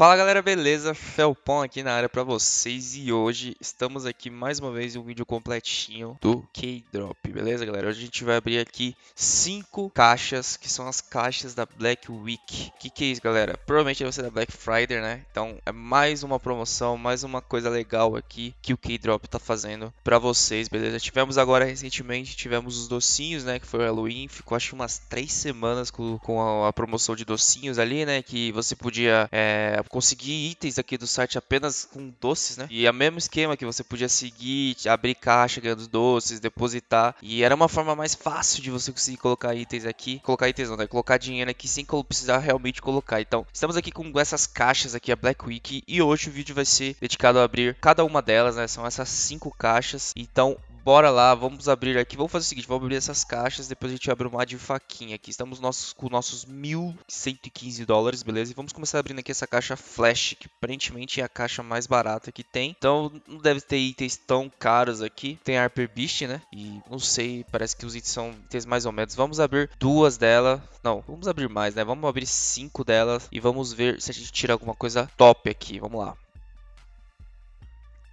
Fala galera, beleza? Felpon aqui na área pra vocês e hoje estamos aqui mais uma vez em um vídeo completinho do K-Drop, beleza galera? Hoje a gente vai abrir aqui cinco caixas, que são as caixas da Black Week. O que, que é isso galera? Provavelmente vai ser da Black Friday, né? Então é mais uma promoção, mais uma coisa legal aqui que o K-Drop tá fazendo pra vocês, beleza? Tivemos agora recentemente, tivemos os docinhos, né? Que foi o Halloween, ficou acho umas três semanas com, com a, a, promoção de docinhos ali, né? Que você podia... É, conseguir itens aqui do site apenas com doces, né? E é o mesmo esquema que você podia seguir, abrir caixa ganhando doces, depositar. E era uma forma mais fácil de você conseguir colocar itens aqui. Colocar itens não, né? Colocar dinheiro aqui sem precisar realmente colocar. Então, estamos aqui com essas caixas aqui, a Black Week. E hoje o vídeo vai ser dedicado a abrir cada uma delas, né? São essas cinco caixas. Então, bora lá, vamos abrir aqui. Vamos fazer o seguinte, vamos abrir essas caixas, depois a gente abre uma de faquinha aqui. Estamos nossos, com nossos 1.115 dólares, beleza? E vamos começar abrindo aqui essa caixa Flash, que aparentemente é a caixa mais barata que tem. Então, não deve ter itens tão caros aqui. Tem Harper Beast, né? E não sei, parece que os itens são itens mais ou menos. Vamos abrir duas delas. Não, vamos abrir mais, né? Vamos abrir cinco delas e vamos ver se a gente tira alguma coisa top aqui. Vamos lá.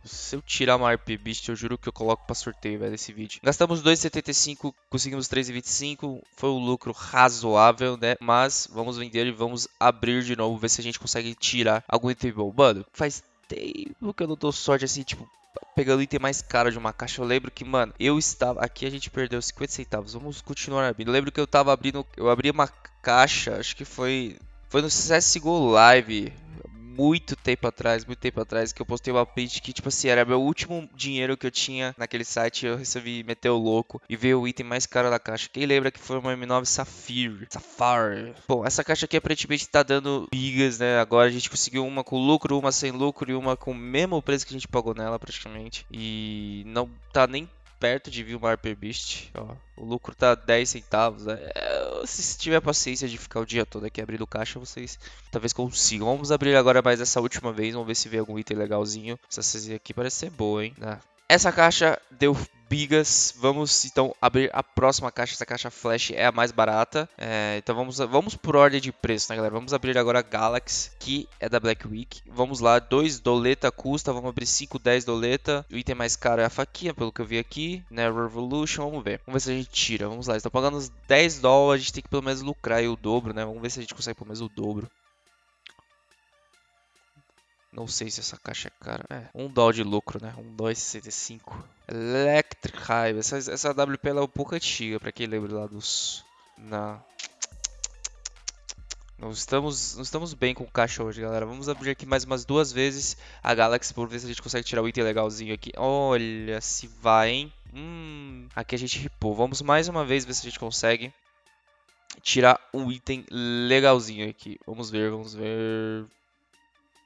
Se eu tirar uma RP Beast, eu juro que eu coloco pra sorteio, velho, esse vídeo. Gastamos 2,75, conseguimos 3,25. Foi um lucro razoável, né? Mas vamos vender e vamos abrir de novo, ver se a gente consegue tirar algum item bom. Mano, faz tempo que eu não dou sorte assim, tipo, pegando o item mais caro de uma caixa. Eu lembro que, mano, eu estava. Aqui a gente perdeu 50 centavos. Vamos continuar abrindo. Eu lembro que eu tava abrindo. Eu abri uma caixa, acho que foi. Foi no CSGO Live muito tempo atrás, muito tempo atrás, que eu postei uma print que, tipo assim, era meu último dinheiro que eu tinha naquele site. Eu resolvi meter o louco e ver o item mais caro da caixa. Quem lembra que foi uma M9 Sapphire? Sapphire. Bom, essa caixa aqui aparentemente tá dando bigas, né? Agora a gente conseguiu uma com lucro, uma sem lucro e uma com o mesmo preço que a gente pagou nela, praticamente. E não tá nem perto de vir uma Harper Beast. Ó, o lucro tá 10 centavos. Né? É, se tiver paciência de ficar o dia todo aqui abrindo caixa, vocês talvez consigam. Vamos abrir agora mais essa última vez. Vamos ver se vê algum item legalzinho. Essa CZ aqui parece ser boa, hein? Ah, essa caixa deu bigas. Vamos então abrir a próxima caixa. Essa caixa flash é a mais barata. É, então vamos, vamos por ordem de preço, né, galera? Vamos abrir agora a Galaxy, que é da Black Week. Vamos lá, 2 doleta custa. Vamos abrir 5, 10 doleta. O item mais caro é a faquinha, pelo que eu vi aqui. Né, Revolution, vamos ver. Vamos ver se a gente tira. Vamos lá, estão pagando uns 10 dólares. A gente tem que pelo menos lucrar aí o dobro, né? Vamos ver se a gente consegue pelo menos o dobro. Não sei se essa caixa é cara. É, um dólar de lucro, né? Um 2,65. Electric Hive. Essa, essa WP é um pouco antiga, pra quem lembra lá dos... Na... Nós estamos, nós estamos bem com caixa hoje, galera. Vamos abrir aqui mais umas duas vezes a Galaxy por ver se a gente consegue tirar o item legalzinho aqui. Olha, se vai, hein? Hum, aqui a gente ripou. Vamos mais uma vez ver se a gente consegue tirar um item legalzinho aqui. Vamos ver, vamos ver.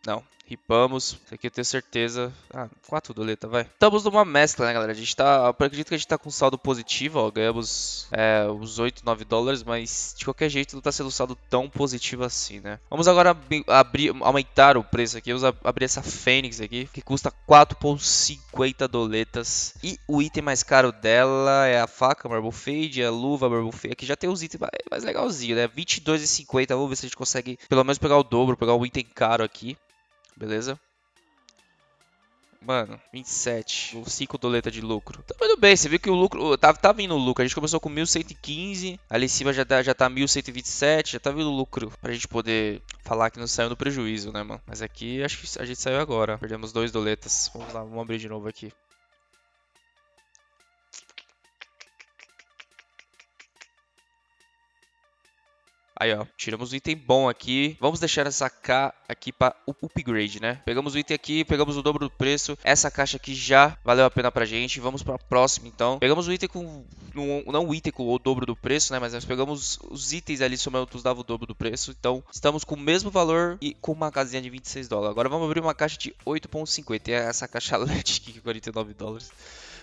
Não, Ripamos. Isso aqui eu tenho certeza. Ah, 4 doleta, vai. Estamos numa mescla, né, galera? A gente tá. Eu acredito que a gente tá com saldo positivo, ó. Ganhamos é, os 8, 9 dólares, mas de qualquer jeito não tá sendo um saldo tão positivo assim, né? Vamos agora abrir, aumentar o preço aqui. Vamos abrir essa Fênix aqui, que custa 4,50 doletas. E o item mais caro dela é a faca Marble Fade, a luva Marble Fade. Aqui já tem os itens mais, mais legalzinho, né? 22,50. Vamos ver se a gente consegue pelo menos pegar o dobro, pegar o item caro aqui. Beleza? Mano, 27. 5 doleta de lucro. Tá bem, você viu que o lucro. Tá, tá vindo o lucro. A gente começou com 1115. Ali em cima já tá, já tá 1127. Já tá vindo o lucro. Pra gente poder falar que não saiu no prejuízo, né, mano? Mas aqui acho que a gente saiu agora. Perdemos dois doletas. Vamos lá, vamos abrir de novo aqui. Aí, ó, tiramos um item bom aqui. Vamos deixar essa K aqui para upgrade, né? Pegamos o item aqui, pegamos o dobro do preço. Essa caixa aqui já valeu a pena pra gente. Vamos pra próxima, então. Pegamos o item com... Não o item com o dobro do preço, né? Mas nós pegamos os itens ali somando nos dava o dobro do preço. Então, estamos com o mesmo valor e com uma casinha de 26 dólares. Agora vamos abrir uma caixa de 8.50. É essa caixa LED aqui, 49 dólares.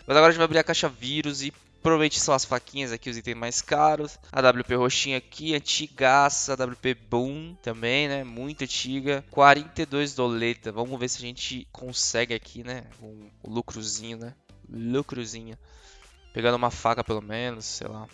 Mas agora a gente vai abrir a caixa vírus e Provavelmente são as faquinhas aqui, os itens mais caros. A WP roxinha aqui, antigaça. A WP Boom também, né? Muito antiga. 42 doleta. Vamos ver se a gente consegue aqui, né? Um, um lucrozinho, né? Lucrozinho. Pegando uma faca pelo menos, sei lá.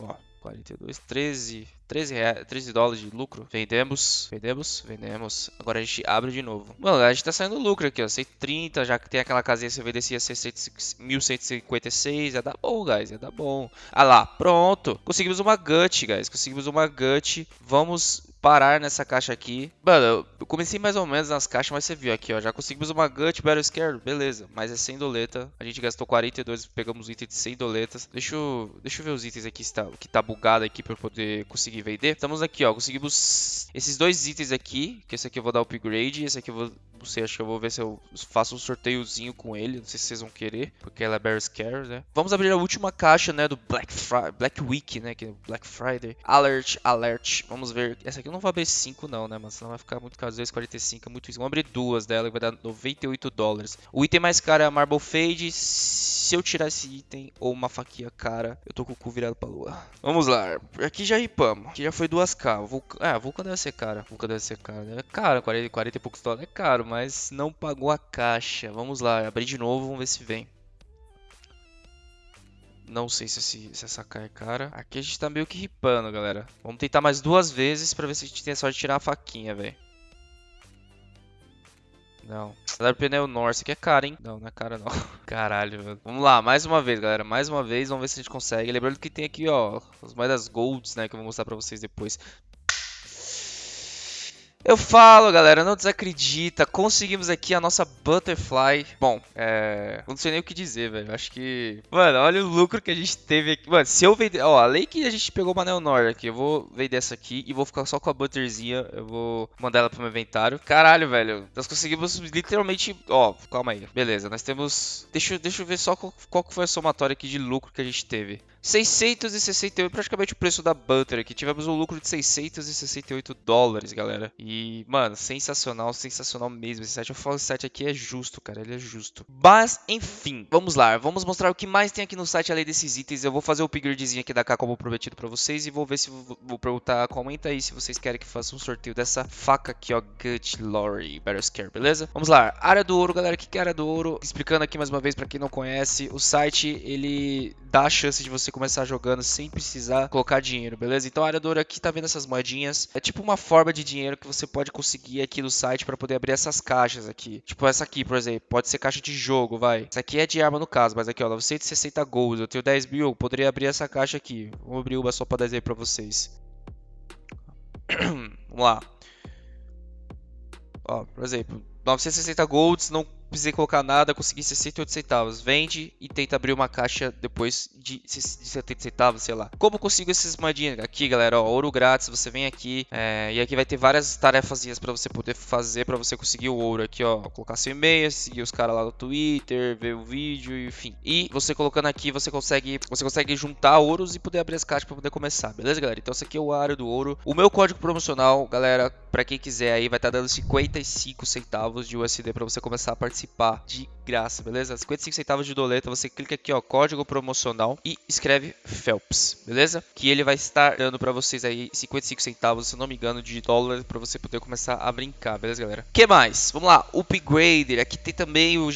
Ó, 42, 13. 13, reais, 13 dólares de lucro. Vendemos, vendemos, vendemos. Agora a gente abre de novo. Mano, a gente tá saindo lucro aqui, ó. 130, já que tem aquela casinha que você ser 1156. Ia dar bom, guys. Ia dar bom. Ah lá, pronto. Conseguimos uma gut, guys. Conseguimos uma gut. Vamos parar nessa caixa aqui. Mano, eu comecei mais ou menos nas caixas, mas você viu aqui, ó. Já conseguimos uma Gut Battle Scare, beleza. Mas é 100 doleta. A gente gastou 42, pegamos itens de 100 doletas. Deixa eu, deixa eu ver os itens aqui tá, que tá bugado aqui pra eu poder conseguir vender. Estamos aqui, ó. Conseguimos esses dois itens aqui. Que esse aqui eu vou dar upgrade. Esse aqui eu vou sei, acho que eu vou ver se eu faço um sorteiozinho com ele. Não sei se vocês vão querer, porque ela é Bear Scare, né? Vamos abrir a última caixa, né, do Black, Fri Black Week, né, que é Black Friday. Alert, alert. Vamos ver. Essa aqui eu não vou abrir 5 não, né, mas senão vai ficar muito caro. 2,45 é muito isso. Vamos abrir duas dela, que vai dar 98 dólares. O item mais caro é a Marble Fade. Se eu tirar esse item ou uma faquinha cara, eu tô com o cu virado pra lua. Vamos lá. Aqui já ripamos. Aqui já foi 2k. Vulca... Ah, Vulcan deve ser cara. Vulcan deve ser cara. É caro, 40, 40 e poucos dólares. É caro, mas não pagou a caixa. Vamos lá, abrir de novo, vamos ver se vem. Não sei se, se, se essa cai é cara. Aqui a gente tá meio que ripando, galera. Vamos tentar mais duas vezes pra ver se a gente tem a sorte de tirar a faquinha, velho. Não. o pneu Norse aqui é cara, hein? Não, não é cara não. Caralho, velho. Vamos lá, mais uma vez, galera. Mais uma vez, vamos ver se a gente consegue. Lembrando que tem aqui, ó, as moedas golds, né? Que eu vou mostrar pra vocês depois. Eu falo, galera, não desacredita. Conseguimos aqui a nossa Butterfly. Bom, é. Não sei nem o que dizer, velho. Acho que. Mano, olha o lucro que a gente teve aqui. Mano, se eu vender. Ó, além que a gente pegou uma Neonor aqui. Eu vou vender essa aqui e vou ficar só com a Butterzinha. Eu vou mandar ela pro meu inventário. Caralho, velho. Nós conseguimos literalmente. Ó, calma aí. Beleza, nós temos. Deixa, deixa eu ver só qual, qual foi a somatória aqui de lucro que a gente teve. 668, praticamente o preço da Butter aqui. Tivemos um lucro de 668 dólares, galera. E, mano, sensacional, sensacional mesmo. Esse site, eu falo, esse site aqui é justo, cara, ele é justo. Mas, enfim, vamos lá. Vamos mostrar o que mais tem aqui no site além desses itens. Eu vou fazer o upgradezinho aqui da K como prometido pra vocês e vou ver se vou perguntar, comenta aí se vocês querem que faça um sorteio dessa faca aqui, ó, Gut Lorry Battle Scare, beleza? Vamos lá. Área do ouro, galera, o que é área do ouro? Explicando aqui mais uma vez pra quem não conhece, o site, ele dá a chance de você começar jogando sem precisar colocar dinheiro, beleza? Então a área do ouro aqui tá vendo essas moedinhas. É tipo uma forma de dinheiro que você pode conseguir aqui no site para poder abrir essas caixas aqui. Tipo essa aqui, por exemplo. Pode ser caixa de jogo, vai. Essa aqui é de arma no caso, mas aqui ó, 960 gold. Eu tenho 10 mil, poderia abrir essa caixa aqui. Vou abrir uma só pra aí pra vocês. Vamos lá. Ó, por exemplo, 960 golds, não precisei colocar nada, consegui 68 centavos. Vende e tenta abrir uma caixa depois de, de 70 centavos, sei lá. Como consigo essas moedinhas? Aqui, galera, ó, ouro grátis, você vem aqui é, e aqui vai ter várias tarefazinhas para você poder fazer para você conseguir o ouro aqui, ó. Colocar seu e-mail, seguir os caras lá no Twitter, ver o vídeo, enfim. E você colocando aqui, você consegue, você consegue juntar ouros e poder abrir as caixas para poder começar, beleza, galera? Então esse aqui é o área do ouro. O meu código promocional, galera, para quem quiser aí, vai estar tá dando 55 centavos de USD para você começar a participar participar de graça, beleza? 55 centavos de doleta, você clica aqui, ó, código promocional e escreve Phelps, beleza? Que ele vai estar dando para vocês aí 55 centavos, se não me engano, de dólar para você poder começar a brincar, beleza, galera? que mais? Vamos lá, Upgrader, aqui tem também o,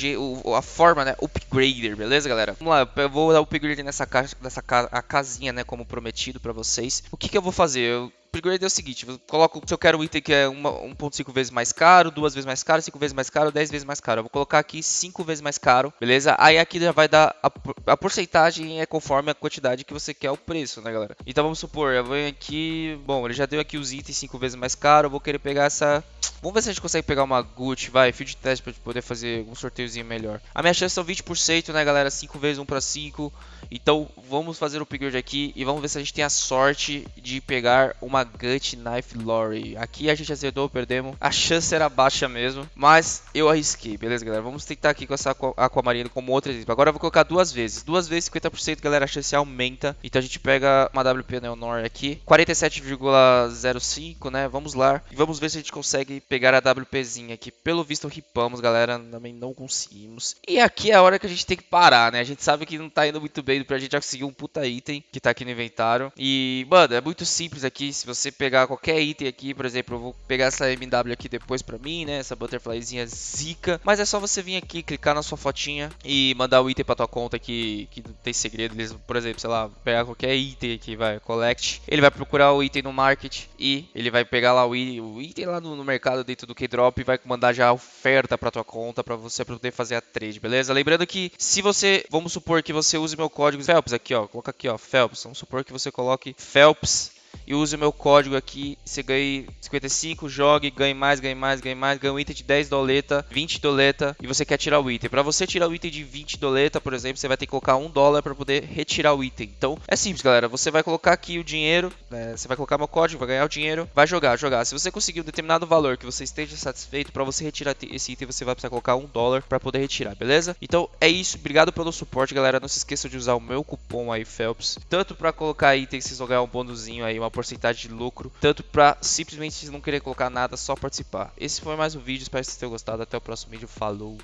o, a forma, né, Upgrader, beleza, galera? Vamos lá, eu vou dar Upgrader nessa caixa, nessa ca a casinha, né, como prometido para vocês. O que que eu vou fazer? Eu upgrade é o seguinte, eu coloco, se eu quero um item que é 1.5 vezes mais caro, duas vezes mais caro, 5 vezes mais caro, 10 vezes mais caro. Eu vou colocar aqui 5 vezes mais caro, beleza? Aí aqui já vai dar a, a porcentagem é conforme a quantidade que você quer o preço, né, galera? Então vamos supor, eu venho aqui, bom, ele já deu aqui os itens 5 vezes mais caro, eu vou querer pegar essa Vamos ver se a gente consegue pegar uma Gucci, vai, field test pra poder fazer um sorteiozinho melhor. A minha chance são 20%, né, galera? 5 vezes 1 para 5. Então, vamos fazer o upgrade aqui e vamos ver se a gente tem a sorte de pegar uma Gut Knife Lorry. Aqui a gente acertou, perdemos. A chance era baixa mesmo, mas eu arrisquei, beleza, galera? Vamos tentar aqui com essa Aquamarina como outra exemplo. Agora eu vou colocar duas vezes. Duas vezes 50%, galera, a chance aumenta. Então a gente pega uma WP Neonor aqui, 47,05, né? Vamos lá e vamos ver se a gente consegue pegar a WPzinha aqui. Pelo visto ripamos, galera, também não conseguimos. E aqui é a hora que a gente tem que parar, né? A gente sabe que não tá indo muito bem aí pra gente já conseguir um puta item que tá aqui no inventário. E, mano, é muito simples aqui. Se você pegar qualquer item aqui, por exemplo, eu vou pegar essa MW aqui depois pra mim, né? Essa butterflyzinha zica. Mas é só você vir aqui, clicar na sua fotinha e mandar o item pra tua conta que, que não tem segredo. Eles, por exemplo, sei lá, pegar qualquer item aqui, vai, collect. Ele vai procurar o item no market e ele vai pegar lá o, o item lá no, no mercado dentro do Keydrop e vai mandar já a oferta pra tua conta pra você poder fazer a trade, beleza? Lembrando que se você, vamos supor que você use meu código Phelps aqui, ó, coloca aqui, ó, Phelps. Vamos supor que você coloque Phelps e use o meu código aqui. Você ganha 55, jogue, ganhe mais, ganhe mais, ganhe mais. Ganha um item de 10 doleta, 20 doleta e você quer tirar o item. Para você tirar o item de 20 doleta, por exemplo, você vai ter que colocar 1 dólar para poder retirar o item. Então é simples, galera. Você vai colocar aqui o dinheiro, né? você vai colocar meu código, vai ganhar o dinheiro, vai jogar, jogar. Se você conseguir um determinado valor que você esteja satisfeito, para você retirar esse item, você vai precisar colocar 1 dólar para poder retirar, beleza? Então é isso. Obrigado pelo suporte, galera. Não se esqueça de usar o meu cupom aí, Phelps, tanto para colocar itens, vocês vão ganhar um bônusinho aí, uma porcentagem de lucro, tanto para simplesmente não querer colocar nada, só participar. Esse foi mais um vídeo, espero que vocês tenham gostado. Até o próximo vídeo, falou!